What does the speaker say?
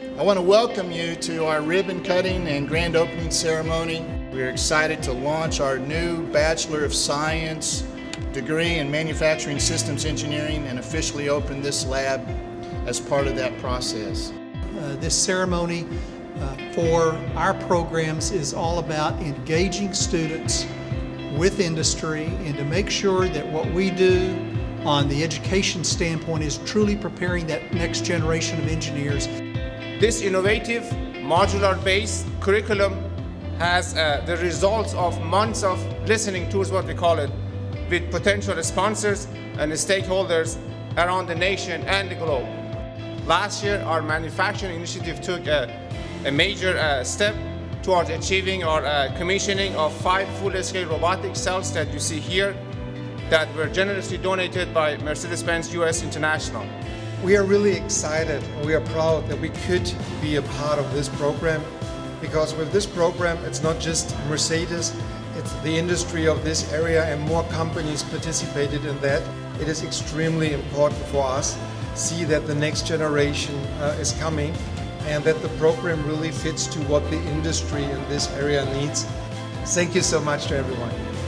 I want to welcome you to our ribbon cutting and grand opening ceremony. We're excited to launch our new Bachelor of Science degree in Manufacturing Systems Engineering and officially open this lab as part of that process. Uh, this ceremony uh, for our programs is all about engaging students with industry and to make sure that what we do on the education standpoint is truly preparing that next generation of engineers. This innovative modular-based curriculum has uh, the results of months of listening tours, what we call it, with potential sponsors and stakeholders around the nation and the globe. Last year, our manufacturing initiative took a, a major uh, step towards achieving our uh, commissioning of five full-scale robotic cells that you see here that were generously donated by Mercedes-Benz US International. We are really excited and we are proud that we could be a part of this program because with this program it's not just Mercedes, it's the industry of this area and more companies participated in that. It is extremely important for us see that the next generation uh, is coming and that the program really fits to what the industry in this area needs. Thank you so much to everyone.